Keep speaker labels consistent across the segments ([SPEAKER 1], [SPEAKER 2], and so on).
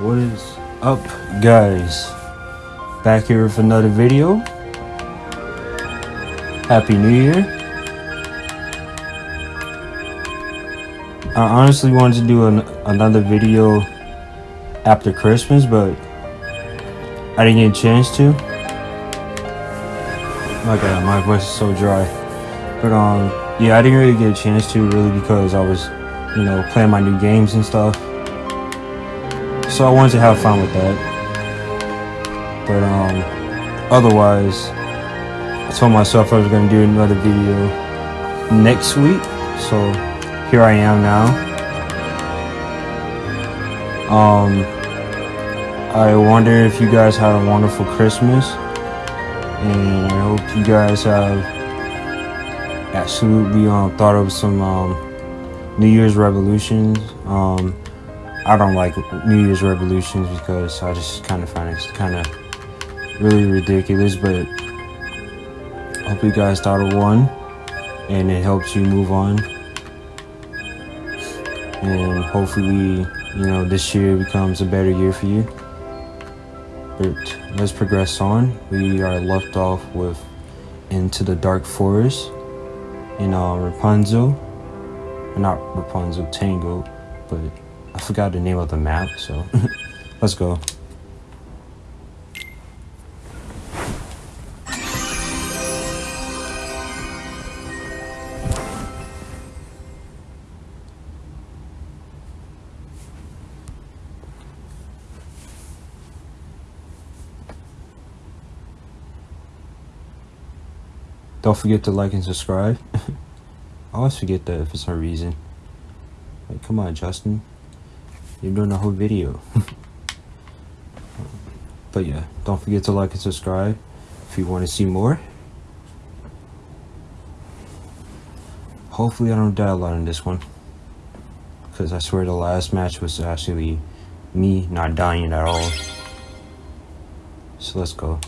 [SPEAKER 1] What is up, guys? Back here with another video. Happy New Year. I honestly wanted to do an, another video after Christmas, but I didn't get a chance to. My God, my voice is so dry. But um, yeah, I didn't really get a chance to really because I was, you know, playing my new games and stuff. So I wanted to have fun with that. But um, otherwise, I told myself I was gonna do another video next week. So here I am now. Um, I wonder if you guys had a wonderful Christmas, and I hope you guys have absolutely um, thought of some um, New Year's resolutions. Um, I don't like New Year's resolutions because I just kind of find it kind of really ridiculous. But I hope you guys thought of one, and it helps you move on, and hopefully, you know, this year becomes a better year for you. But let's progress on. We are left off with Into the Dark Forest in uh, Rapunzel. Not Rapunzel, Tango, but I forgot the name of the map, so let's go. Don't forget to like and subscribe. I always forget that for some reason. Like, come on, Justin. You're doing the whole video. but yeah, don't forget to like and subscribe if you want to see more. Hopefully I don't die a lot in this one. Because I swear the last match was actually me not dying at all. So let's go.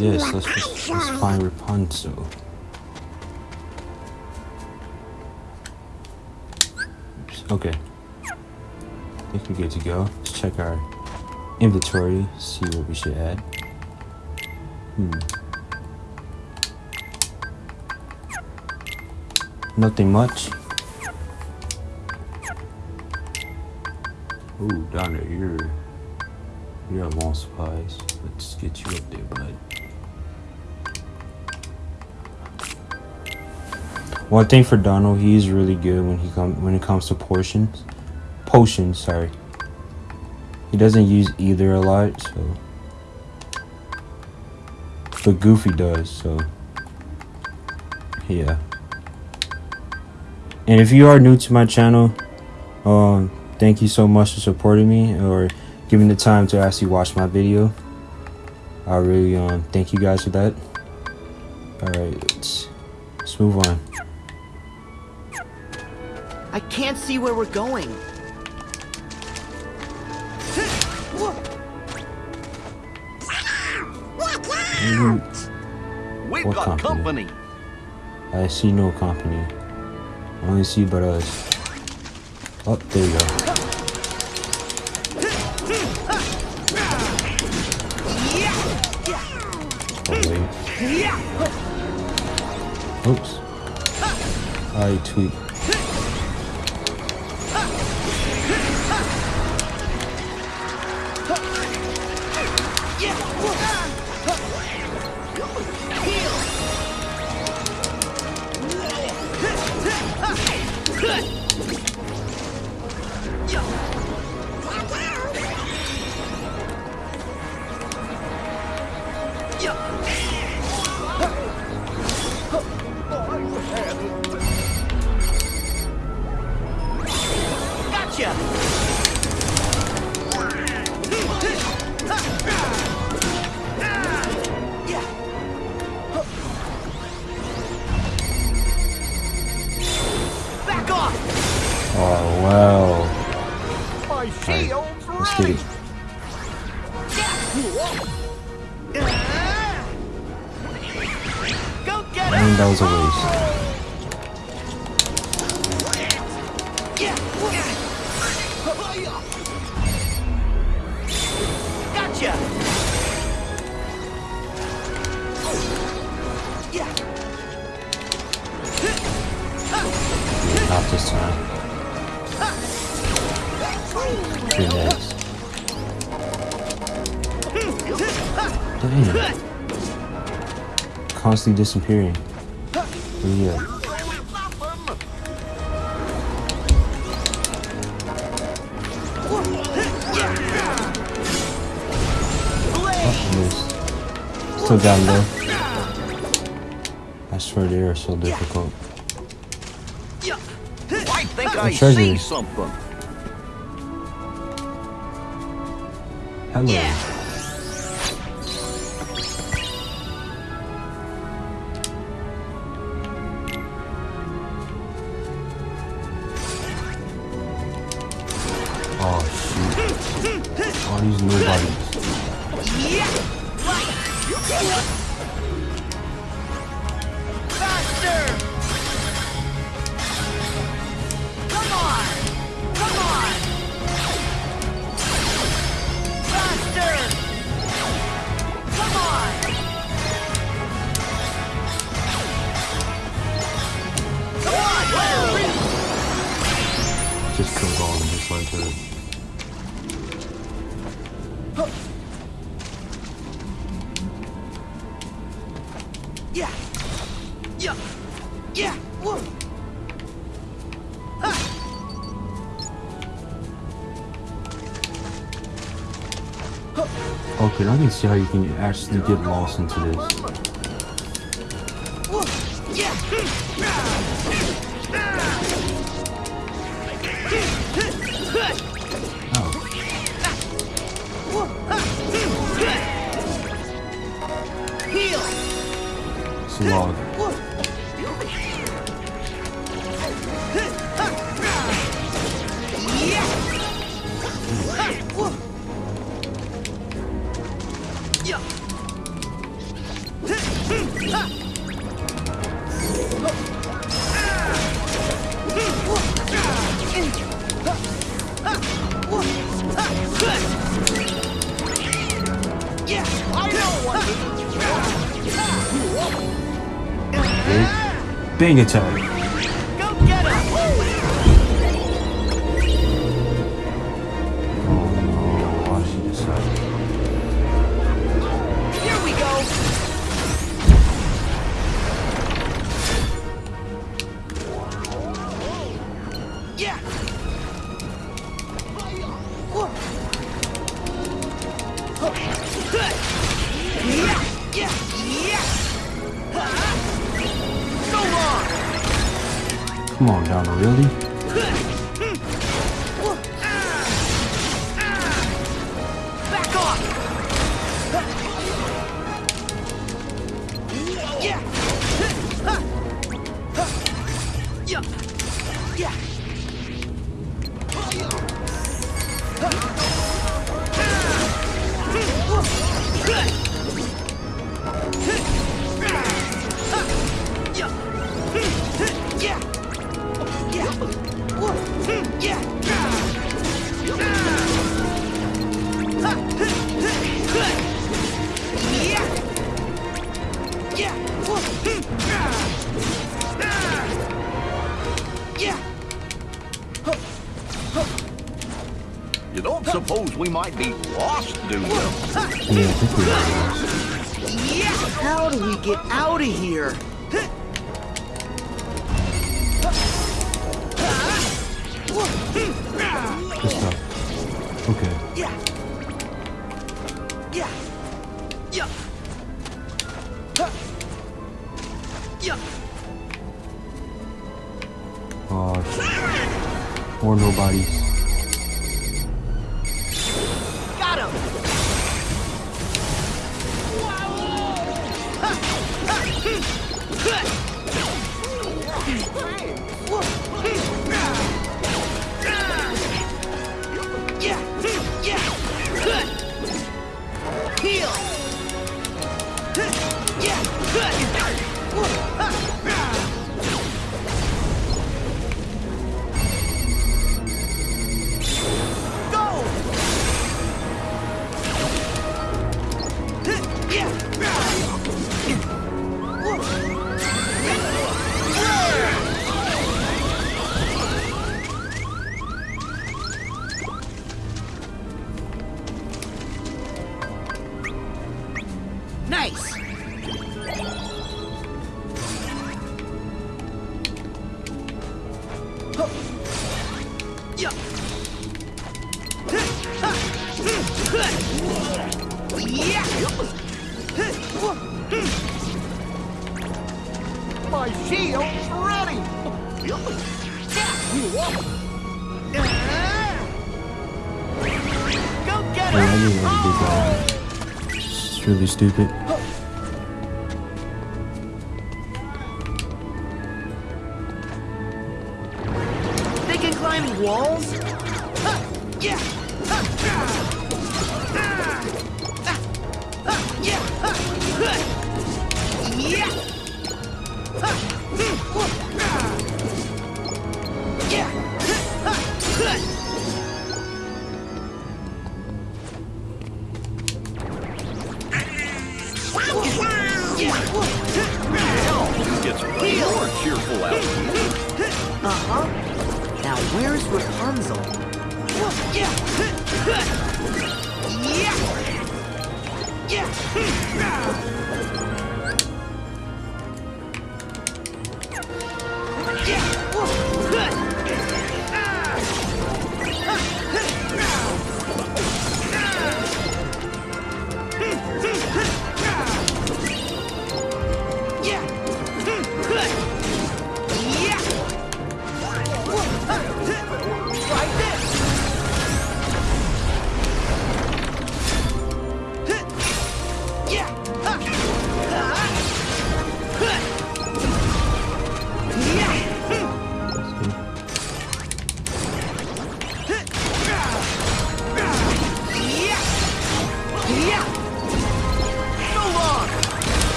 [SPEAKER 1] Yes, let's just let's find Rapunzel. Oops, okay. I think we're good to go. Let's check our inventory, see what we should add. Hmm. Nothing much. Ooh, down there, you're you're long supplies. Let's get you up there, bud. One thing for Donald, he's really good when he come when it comes to portions. Potions, sorry. He doesn't use either a lot, so but Goofy does, so yeah. And if you are new to my channel, um, thank you so much for supporting me or giving the time to actually watch my video. I really um thank you guys for that. Alright, let's let's move on.
[SPEAKER 2] I can't see where we're going.
[SPEAKER 3] We've
[SPEAKER 1] What
[SPEAKER 3] got
[SPEAKER 1] company?
[SPEAKER 3] company.
[SPEAKER 1] I see no company. I only see but us. Oh, there you go. Oh, wait. Oops. I tweet. minutes this time. Three minutes. Damn. Constantly disappearing. Yeah. Oh, Still got low. I swear they are so difficult.
[SPEAKER 4] I think
[SPEAKER 1] A
[SPEAKER 4] I
[SPEAKER 1] treasure.
[SPEAKER 4] see something.
[SPEAKER 1] Hello.
[SPEAKER 4] Yeah.
[SPEAKER 1] See how you can actually get lost into this. Oh,
[SPEAKER 4] Heal!
[SPEAKER 1] it's a log.
[SPEAKER 4] হয়ে গেছে
[SPEAKER 3] You don't suppose we might be lost, do you?
[SPEAKER 1] Yeah, I think we are.
[SPEAKER 4] Yeah! How do we get out of here?
[SPEAKER 1] Good stuff. Okay.
[SPEAKER 2] or
[SPEAKER 1] nobody. I I did that. It's really stupid.
[SPEAKER 2] They can climb walls?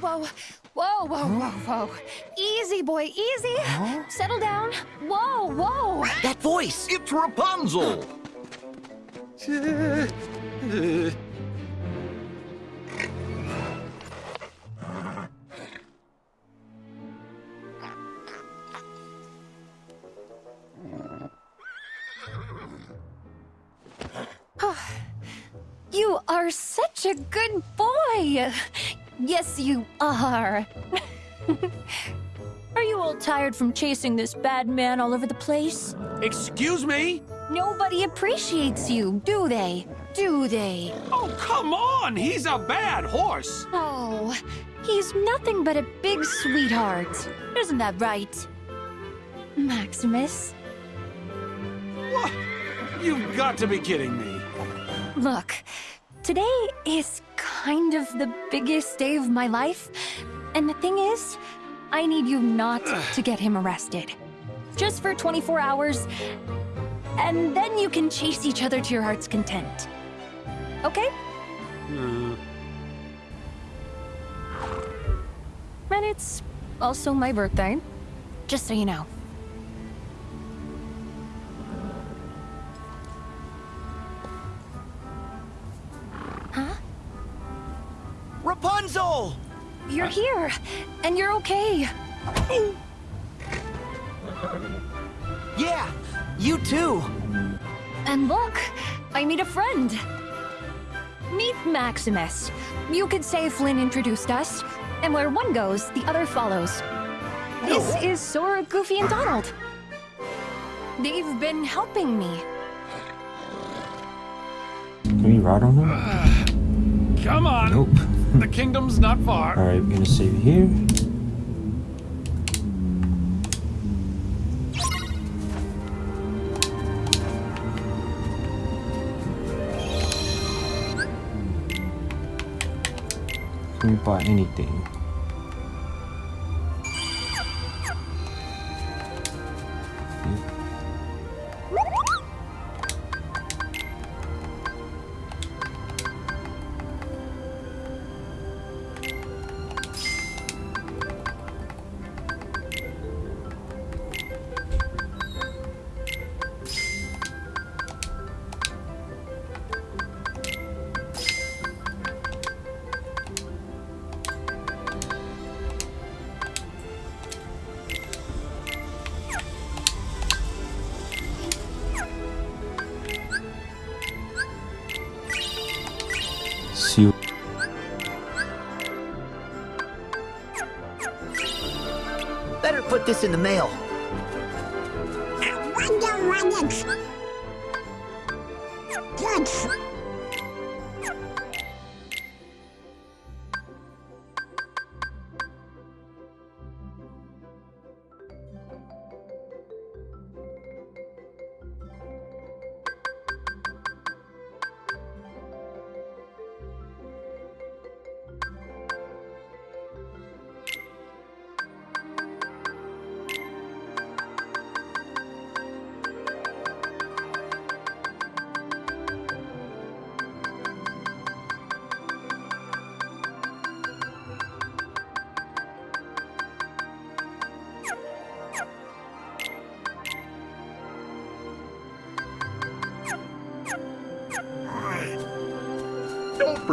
[SPEAKER 5] Whoa, whoa, whoa, whoa, whoa. Easy, boy, easy. Settle down. Whoa, whoa.
[SPEAKER 2] That voice.
[SPEAKER 3] It's Rapunzel!
[SPEAKER 5] You are such a good boy. Yes, you are. are you all tired from chasing this bad man all over the place?
[SPEAKER 6] Excuse me?
[SPEAKER 5] Nobody appreciates you, do they? Do they?
[SPEAKER 6] Oh, come on! He's a bad horse!
[SPEAKER 5] Oh, he's nothing but a big sweetheart. Isn't that right? Maximus,
[SPEAKER 6] What? You've got to be kidding me.
[SPEAKER 5] look, today is kind of the biggest day of my life. And the thing is, I need you not to get him arrested. Just for 24 hours, and then you can chase each other to your heart's content. Okay?
[SPEAKER 6] Uh,
[SPEAKER 5] And it's also my birthday, just so you know. Huh?
[SPEAKER 2] Rapunzel!
[SPEAKER 5] You're here, and you're okay.
[SPEAKER 2] Yeah, you too.
[SPEAKER 5] And look, I meet a friend. Meet Maximus. You could say Flynn introduced us, and where one goes, the other follows. This is Sora, Goofy, and Donald. They've been helping me.
[SPEAKER 1] Can we ride on them?
[SPEAKER 6] Uh, come on!
[SPEAKER 1] Nope.
[SPEAKER 6] The kingdom's not far.
[SPEAKER 1] Alright, we're gonna save here. Can we buy anything?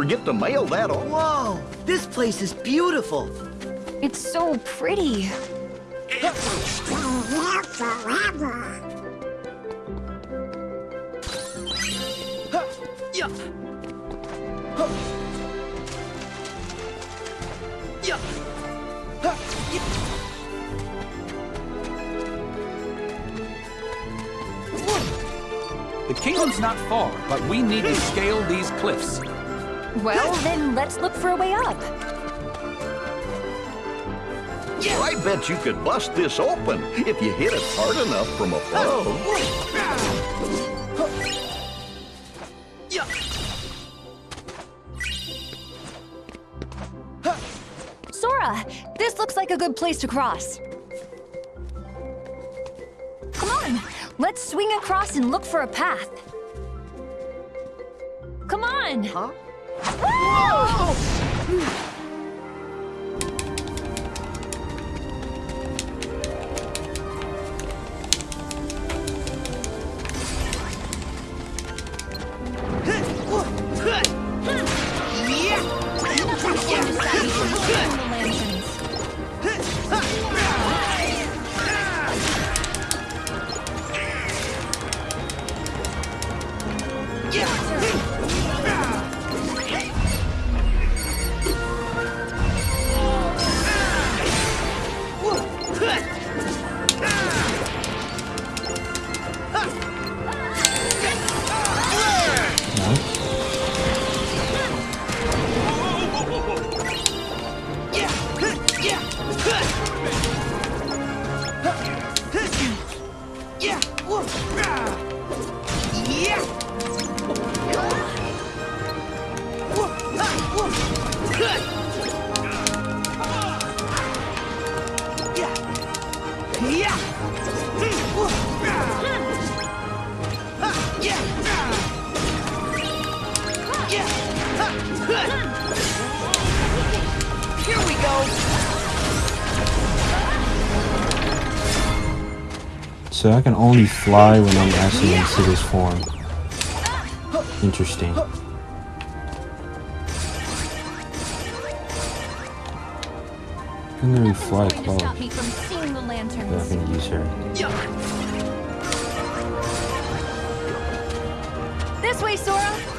[SPEAKER 3] Forget to mail that on.
[SPEAKER 2] Whoa! This place is beautiful.
[SPEAKER 5] It's so pretty.
[SPEAKER 7] Stay here forever.
[SPEAKER 2] Yeah. Huh. Yeah. Huh. Yeah.
[SPEAKER 6] The kingdom's not far, but we need to scale these cliffs.
[SPEAKER 5] Well, then let's look for a way up.
[SPEAKER 3] I bet you could bust this open if you hit it hard enough from above.
[SPEAKER 2] Yeah.
[SPEAKER 5] Sora, this looks like a good place to cross. Come on, let's swing across and look for a path.
[SPEAKER 2] Here
[SPEAKER 1] can only fly when I'm actually in Siddhar's form. Interesting. I can literally fly close.
[SPEAKER 5] stop me from seeing the
[SPEAKER 1] But I can use her.
[SPEAKER 5] This way, Sora!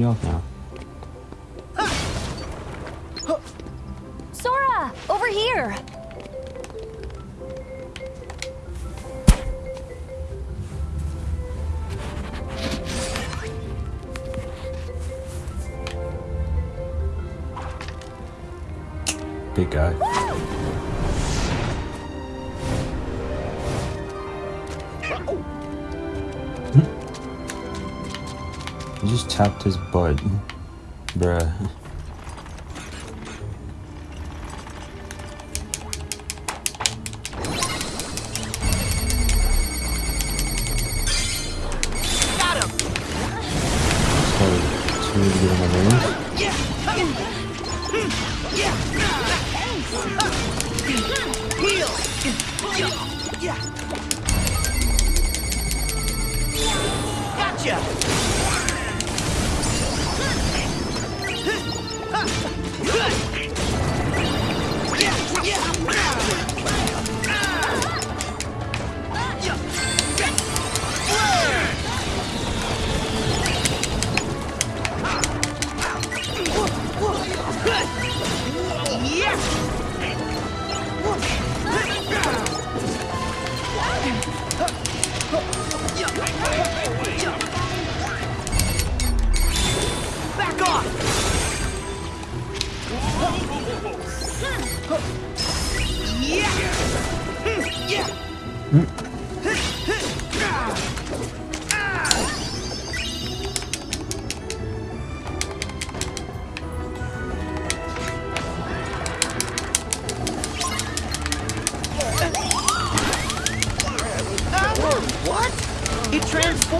[SPEAKER 1] healed now.
[SPEAKER 5] Sora! Over here!
[SPEAKER 1] Big guy. just tapped his butt. Bruh.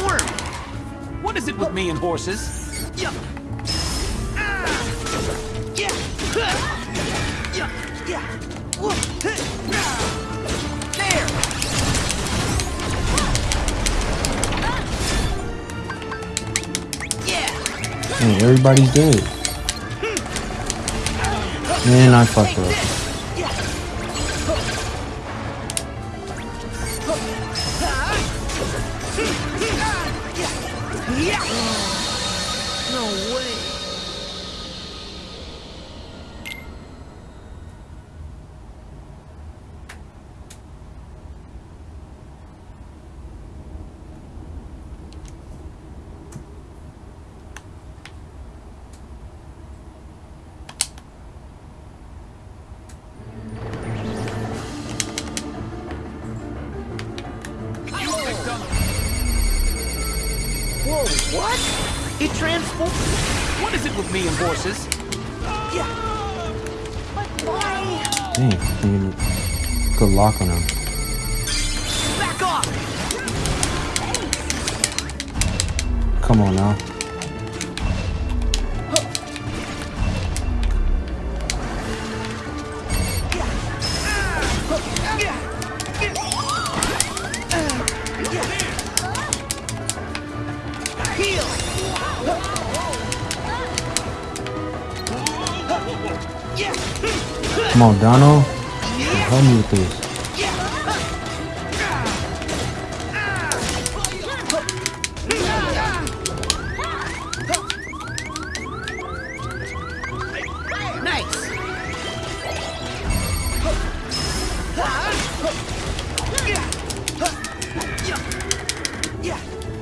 [SPEAKER 2] form! What
[SPEAKER 6] is it with me and horses?
[SPEAKER 2] Yeah. Yeah. Yeah. Yeah. There!
[SPEAKER 1] Hey, everybody's dead. Man, I fucked up.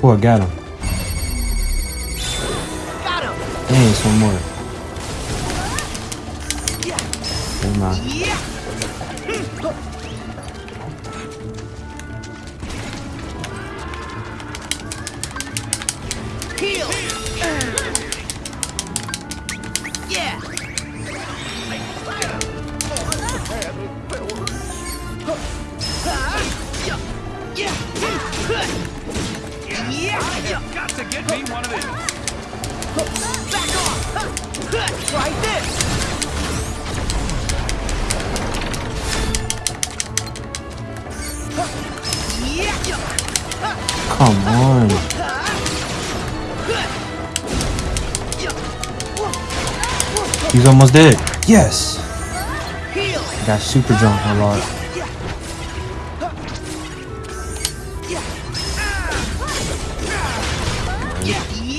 [SPEAKER 1] Oh, I got him.
[SPEAKER 4] Got him.
[SPEAKER 1] Dang, some more. Yes.
[SPEAKER 4] Heal.
[SPEAKER 1] Got super jump a lot.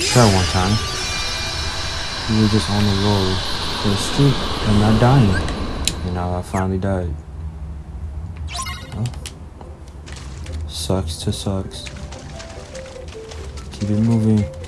[SPEAKER 1] Try one time. We were just on the road for a streak and not dying. And now I finally died. Well, sucks to sucks. Keep it moving.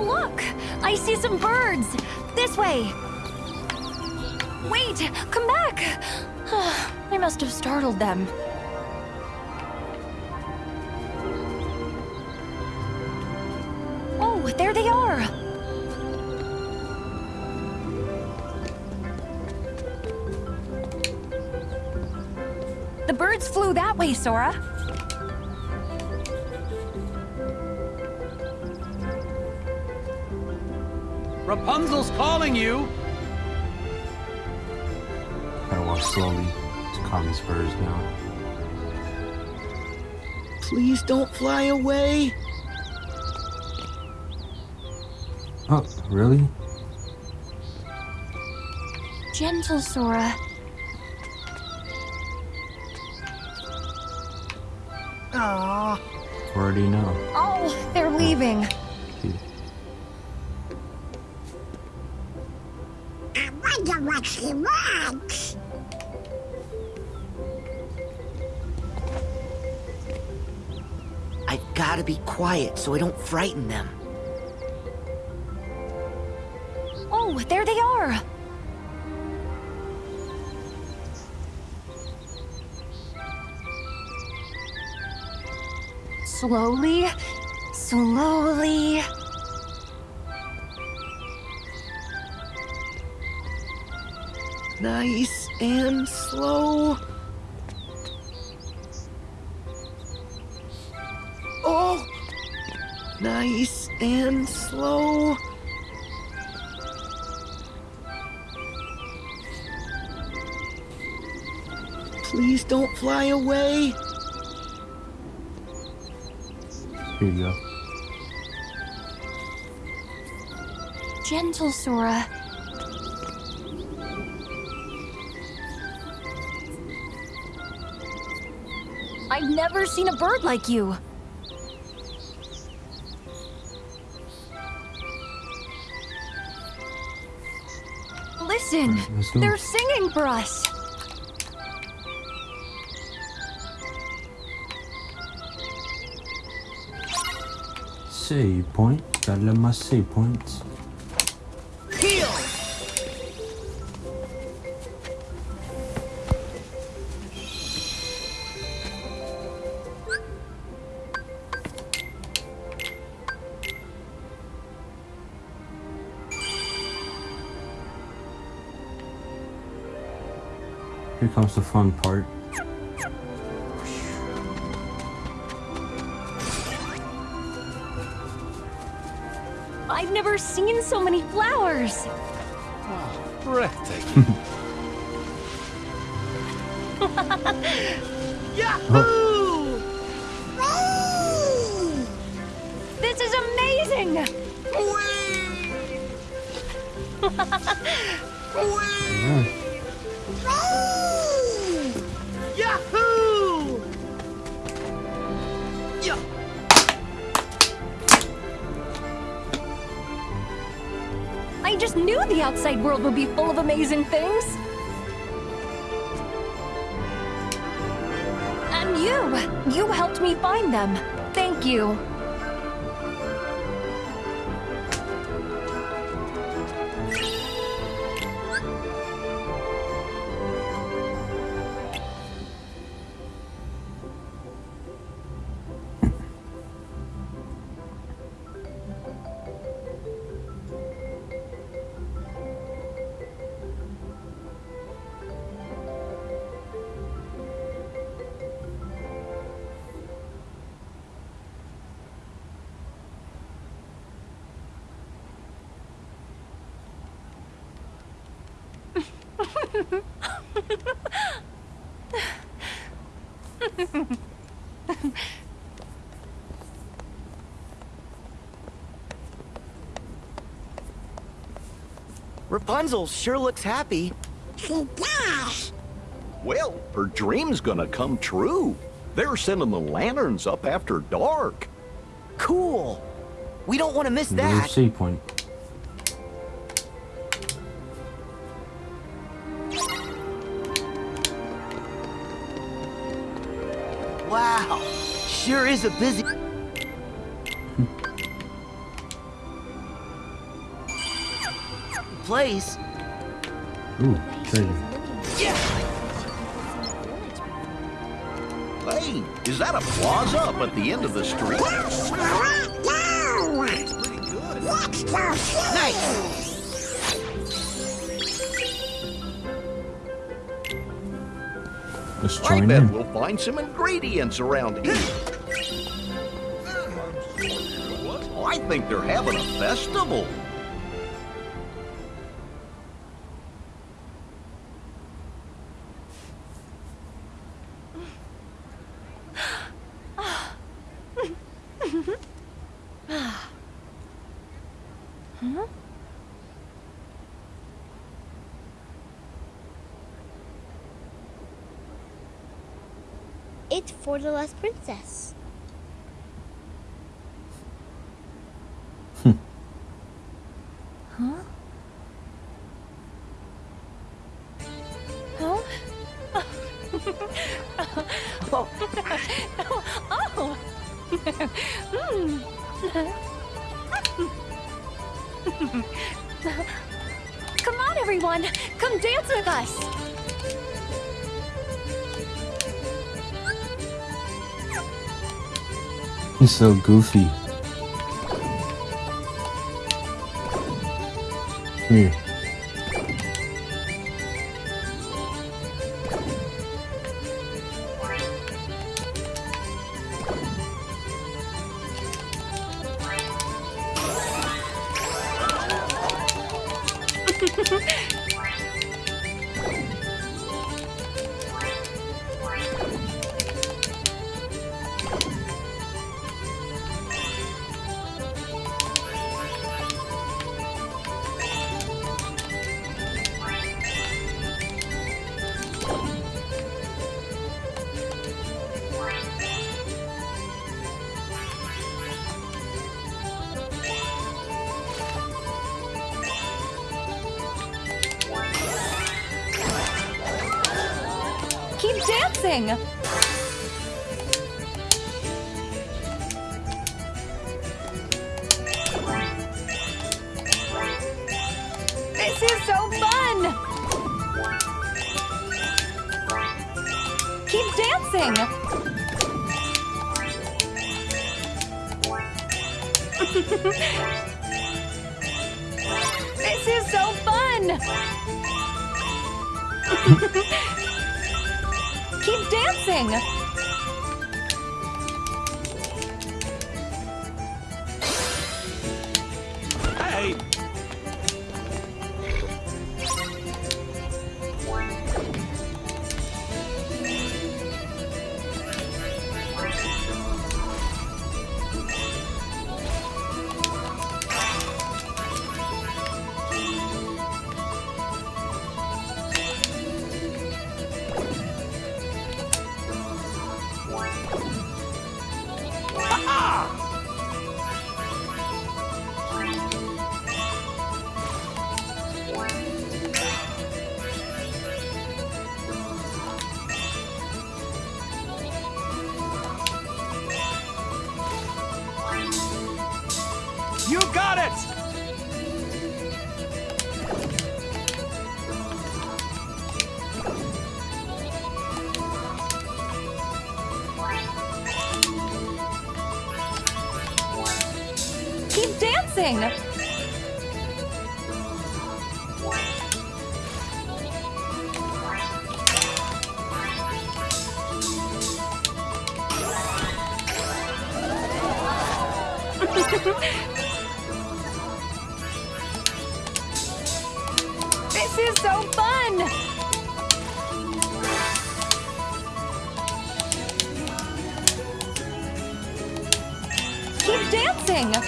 [SPEAKER 5] Look! I see some birds! This way! Wait! Come back! I must have startled them. Oh, there they are! The birds flew that way, Sora.
[SPEAKER 6] Rapunzel's calling you.
[SPEAKER 1] Gotta walk slowly to calm these birds down.
[SPEAKER 4] Please don't fly away.
[SPEAKER 1] Oh, really?
[SPEAKER 5] Gentle, Sora.
[SPEAKER 4] Aww.
[SPEAKER 1] Already know.
[SPEAKER 5] Oh, they're leaving.
[SPEAKER 4] So I don't frighten them.
[SPEAKER 5] Oh, there they are. Slowly, slowly.
[SPEAKER 4] Nice and slow. And slow. Please don't fly away.
[SPEAKER 1] Here you go.
[SPEAKER 5] Gentle, Sora. I've never seen a bird like you. Listen,
[SPEAKER 1] Alright, let's go.
[SPEAKER 5] they're singing for us.
[SPEAKER 1] Save point. Gotta let my save points. Fun part.
[SPEAKER 5] Thank you.
[SPEAKER 4] Rapunzel sure looks happy.
[SPEAKER 7] Oh, she does.
[SPEAKER 3] Well, her dream's gonna come true. They're sending the lanterns up after dark.
[SPEAKER 4] Cool. We don't want to miss that.
[SPEAKER 1] sea point.
[SPEAKER 4] Wow. Sure is a busy... place.
[SPEAKER 1] Ooh, treasure.
[SPEAKER 3] Hey, is that a plaza up at the end of the street?
[SPEAKER 7] That's where I go. Let's go see.
[SPEAKER 4] Nice.
[SPEAKER 1] Let's
[SPEAKER 3] I bet
[SPEAKER 1] in.
[SPEAKER 3] we'll find some ingredients around here. I think they're having a festival.
[SPEAKER 8] It's for the last princess.
[SPEAKER 1] So goofy.
[SPEAKER 5] Dancing. This is so fun. Keep dancing. this is so fun. Keep dancing! this is so fun! Keep dancing!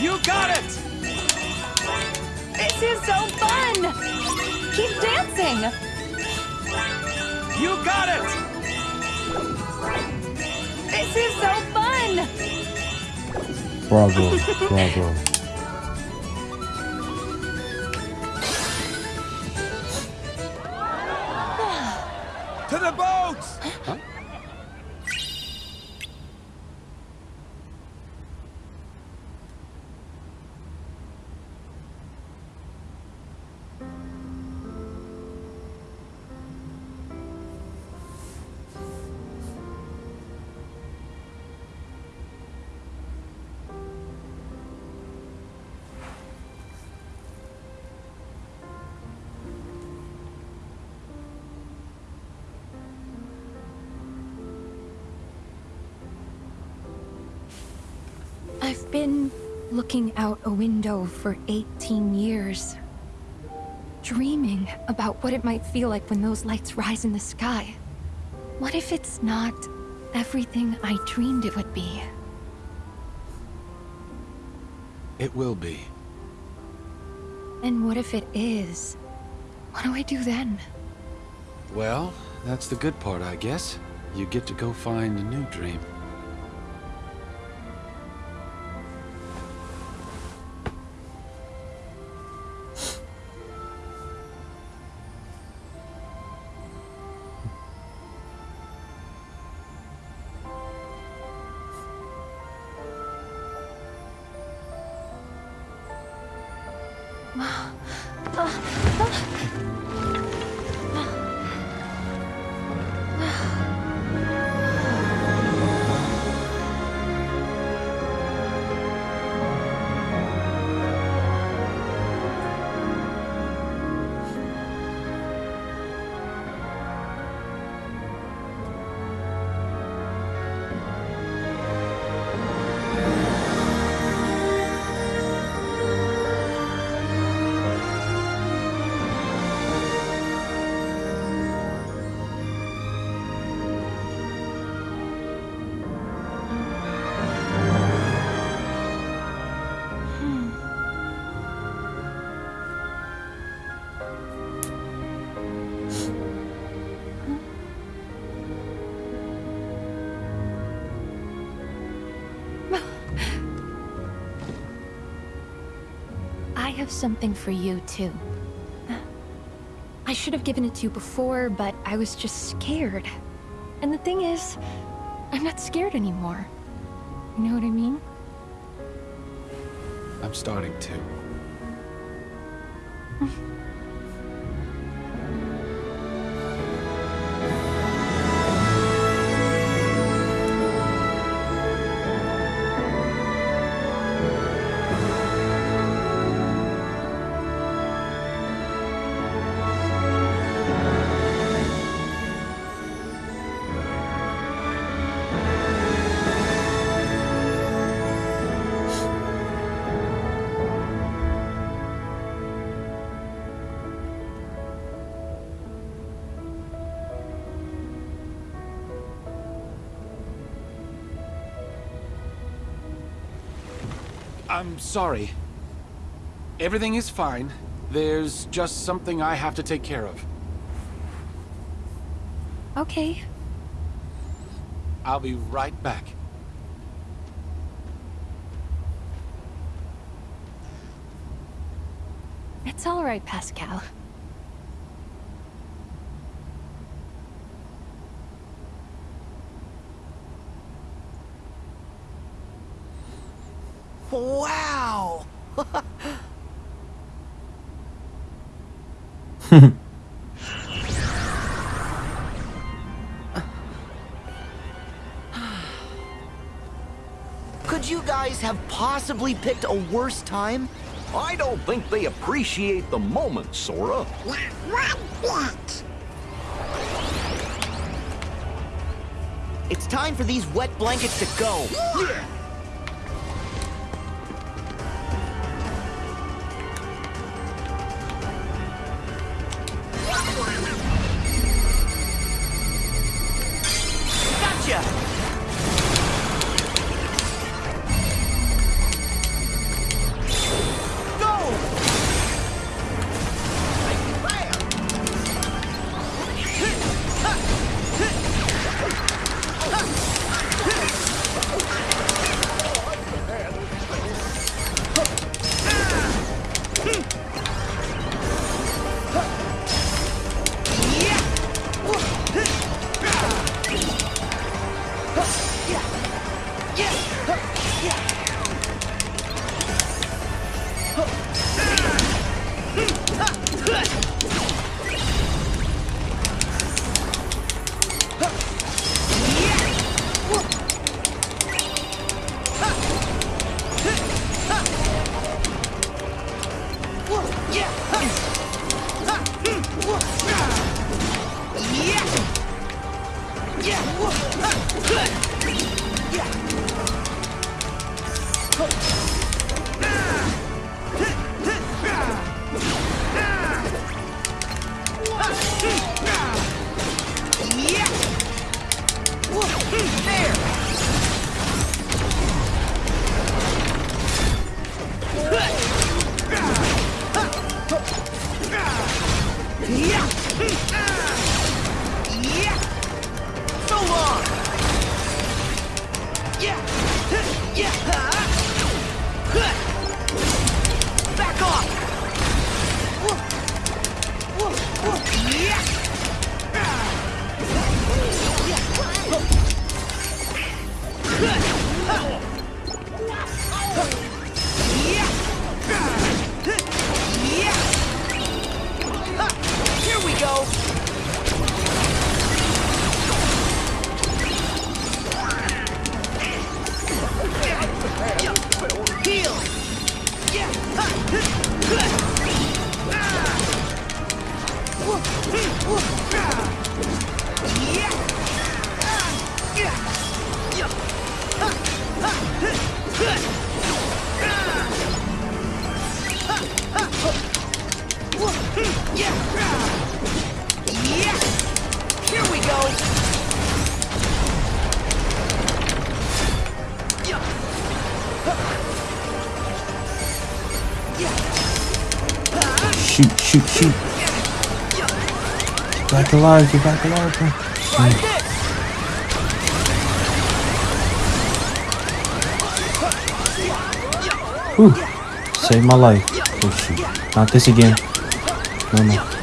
[SPEAKER 6] You got it!
[SPEAKER 5] This is so fun! Keep dancing!
[SPEAKER 6] You got it!
[SPEAKER 5] This is so fun!
[SPEAKER 1] Bravo, bravo.
[SPEAKER 5] looking out a window for 18 years. Dreaming about what it might feel like when those lights rise in the sky. What if it's not everything I dreamed it would be?
[SPEAKER 6] It will be.
[SPEAKER 5] And what if it is? What do I do then?
[SPEAKER 6] Well, that's the good part, I guess. You get to go find a new dream.
[SPEAKER 5] Something for you, too. I should have given it to you before, but I was just scared. And the thing is, I'm not scared anymore. You know what I mean?
[SPEAKER 6] I'm starting to. I'm sorry. Everything is fine. There's just something I have to take care of.
[SPEAKER 5] Okay.
[SPEAKER 6] I'll be right back.
[SPEAKER 5] It's all right, Pascal.
[SPEAKER 4] Possibly picked a worse time?
[SPEAKER 3] I don't think they appreciate the moment, Sora.
[SPEAKER 7] Not one bit.
[SPEAKER 4] It's time for these wet blankets to go. Gotcha! Back
[SPEAKER 1] alive, get back alive. Whew. Saved my life. Oh shoot. Not this again. No, no.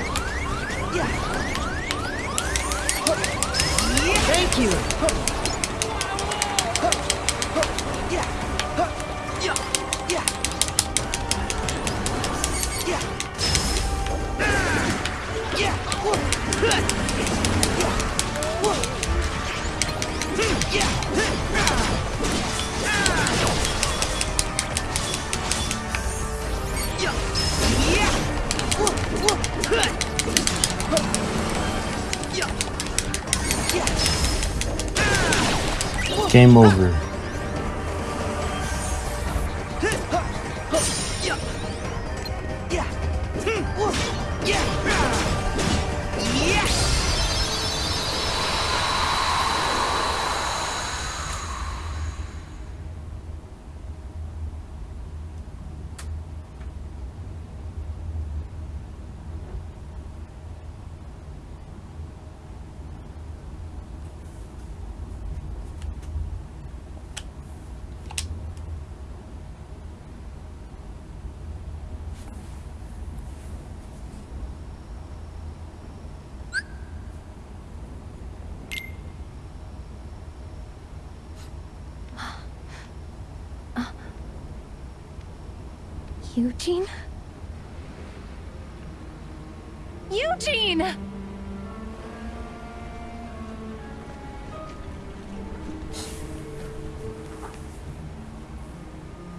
[SPEAKER 1] Over.
[SPEAKER 5] Eugene? Eugene!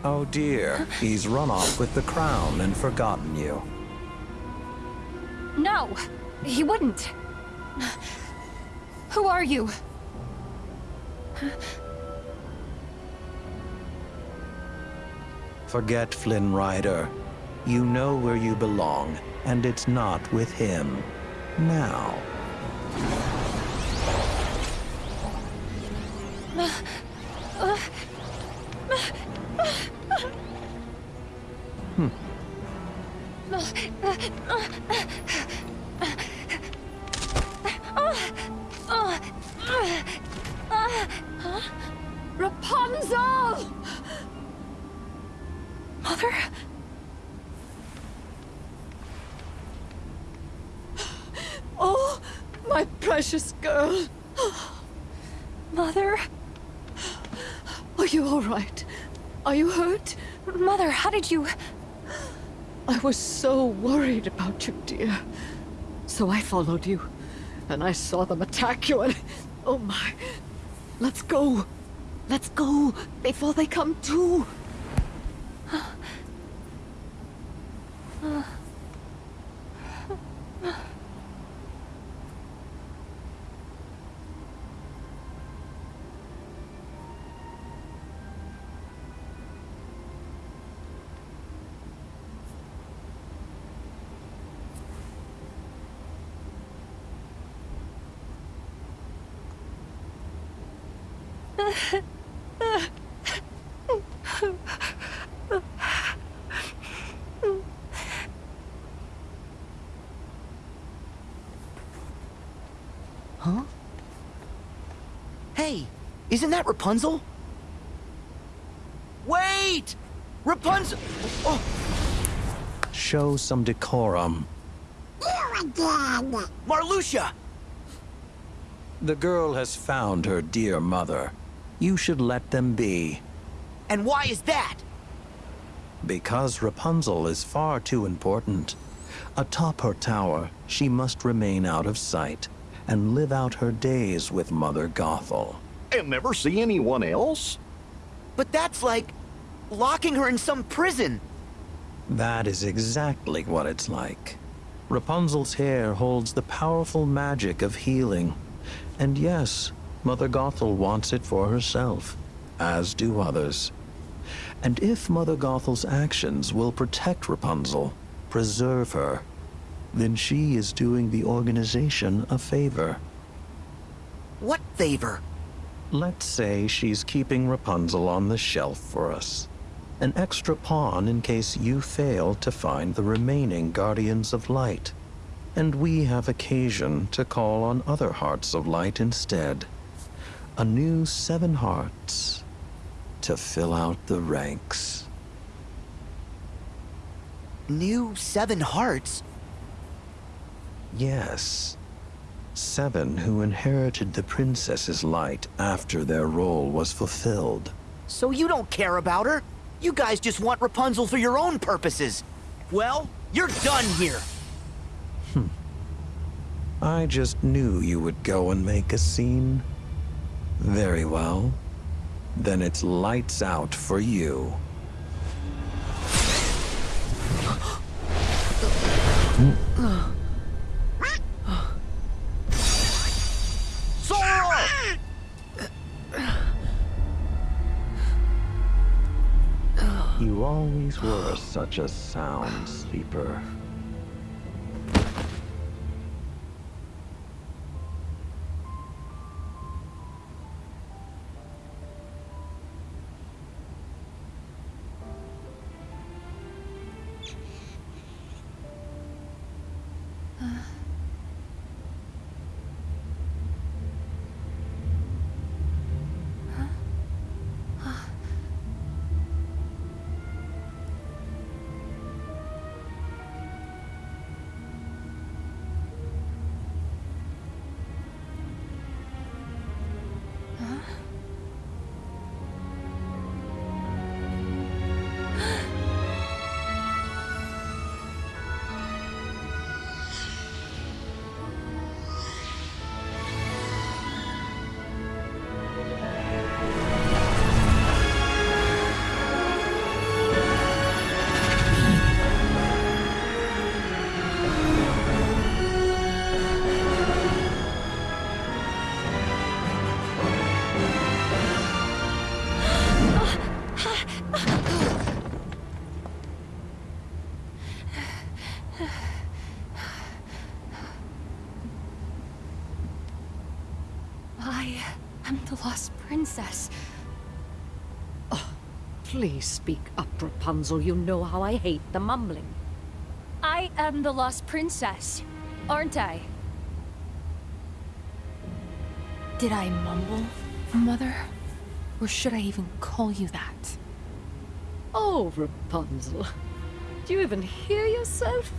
[SPEAKER 9] Oh dear, he's run off with the crown and forgotten you.
[SPEAKER 5] No, he wouldn't. Who are you?
[SPEAKER 9] Forget Flynn Rider. You know where you belong, and it's not with him. Now.
[SPEAKER 10] Followed you, and I saw them attack you, and... Oh my... Let's go. Let's go, before they come to.
[SPEAKER 4] Huh? Hey, isn't that Rapunzel? Wait! Rapunzel! Oh,
[SPEAKER 9] Show some decorum.
[SPEAKER 7] You again.
[SPEAKER 4] Marluxia!
[SPEAKER 9] The girl has found her dear mother. You should let them be.
[SPEAKER 4] And why is that?
[SPEAKER 9] Because Rapunzel is far too important. Atop her tower, she must remain out of sight and live out her days with Mother Gothel.
[SPEAKER 3] And never see anyone else?
[SPEAKER 4] But that's like locking her in some prison.
[SPEAKER 9] That is exactly what it's like. Rapunzel's hair holds the powerful magic of healing. And yes, Mother Gothel wants it for herself, as do others. And if Mother Gothel's actions will protect Rapunzel, preserve her, then she is doing the organization a favor.
[SPEAKER 4] What favor?
[SPEAKER 9] Let's say she's keeping Rapunzel on the shelf for us. An extra pawn in case you fail to find the remaining Guardians of Light. And we have occasion to call on other Hearts of Light instead. A new Seven Hearts to fill out the ranks.
[SPEAKER 4] New Seven Hearts?
[SPEAKER 9] Yes. Seven who inherited the princess's light after their role was fulfilled.
[SPEAKER 4] So you don't care about her? You guys just want Rapunzel for your own purposes. Well, you're done here. Hmm.
[SPEAKER 9] I just knew you would go and make a scene. Very well. Then it's lights out for you. You always were such a sound sleeper.
[SPEAKER 5] Princess.
[SPEAKER 10] Oh, please speak up, Rapunzel. You know how I hate the mumbling.
[SPEAKER 5] I am the lost princess, aren't I? Did I mumble, Mother? Or should I even call you that?
[SPEAKER 10] Oh, Rapunzel. Do you even hear yourself?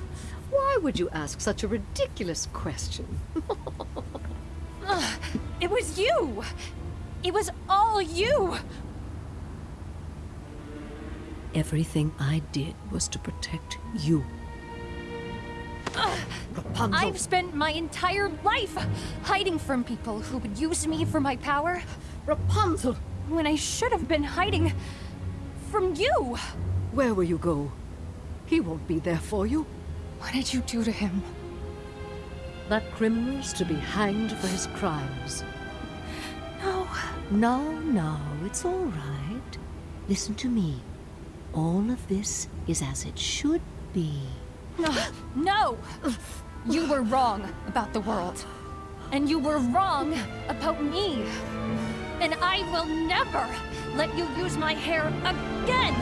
[SPEAKER 10] Why would you ask such a ridiculous question?
[SPEAKER 5] It was you! It was all you!
[SPEAKER 10] Everything I did was to protect you. Rapunzel.
[SPEAKER 5] I've spent my entire life hiding from people who would use me for my power.
[SPEAKER 10] Rapunzel!
[SPEAKER 5] When I should have been hiding from you.
[SPEAKER 10] Where will you go? He won't be there for you.
[SPEAKER 5] What did you do to him?
[SPEAKER 10] That criminal's to be hanged for his crimes.
[SPEAKER 5] No.
[SPEAKER 10] No, no, it's all right. Listen to me. All of this is as it should be.
[SPEAKER 5] No, no! You were wrong about the world. And you were wrong about me. And I will never let you use my hair again!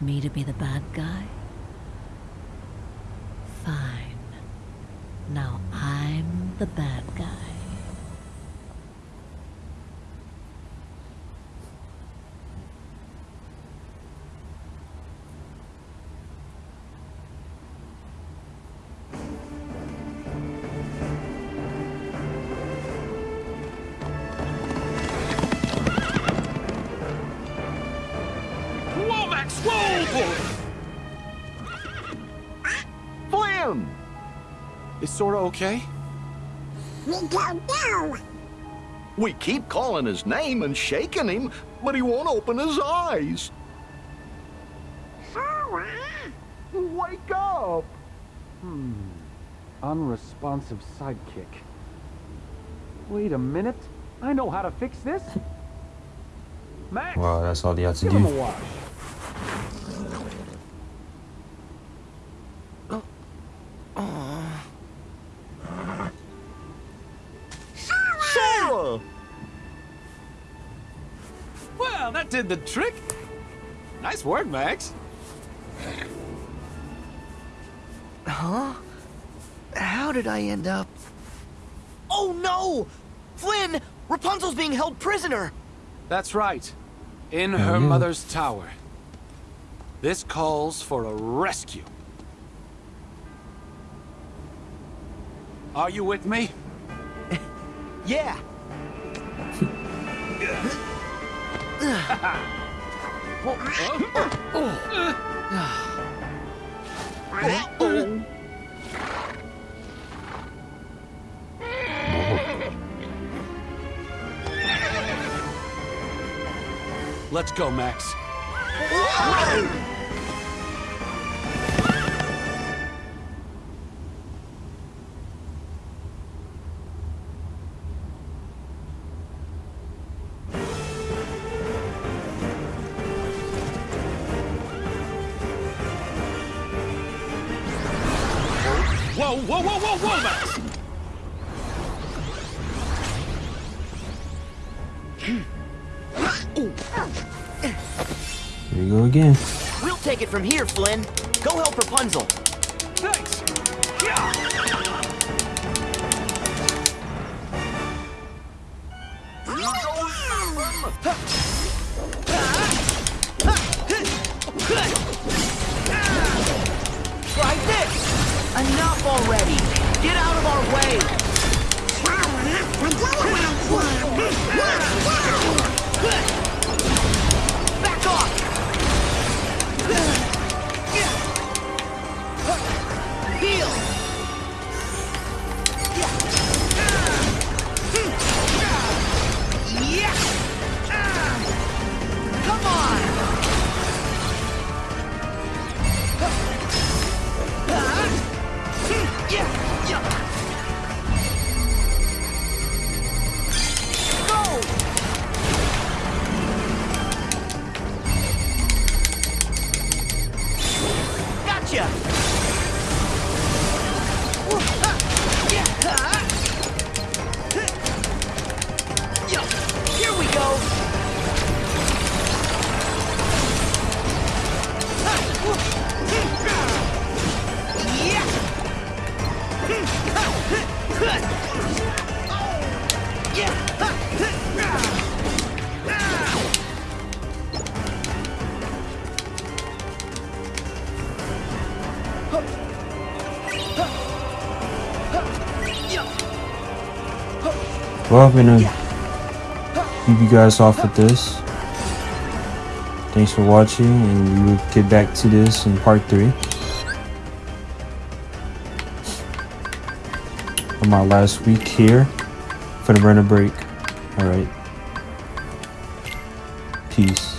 [SPEAKER 10] Me to be the bad guy? Fine. Now I'm the bad
[SPEAKER 6] Sora okay?
[SPEAKER 7] We don't know.
[SPEAKER 3] We keep calling his name and shaking him, but he won't open his eyes.
[SPEAKER 7] Sora.
[SPEAKER 3] Wake up!
[SPEAKER 6] Hmm. Unresponsive sidekick. Wait a minute. I know how to fix this. Max,
[SPEAKER 1] Wow, that's all they had to
[SPEAKER 6] give him a
[SPEAKER 1] do.
[SPEAKER 6] Did the trick. Nice work, Max.
[SPEAKER 4] Huh? How did I end up? Oh no! Flynn! Rapunzel's being held prisoner!
[SPEAKER 6] That's right. In her
[SPEAKER 1] yeah.
[SPEAKER 6] mother's tower. This calls for a rescue. Are you with me?
[SPEAKER 4] Yeah!
[SPEAKER 6] Let's go, Max.
[SPEAKER 4] From here, Flynn. Go help Rapunzel.
[SPEAKER 1] Well, I'm gonna leave you guys off with this. Thanks for watching, and we will get back to this in part three. On my last week here for the winter break. Alright. Peace.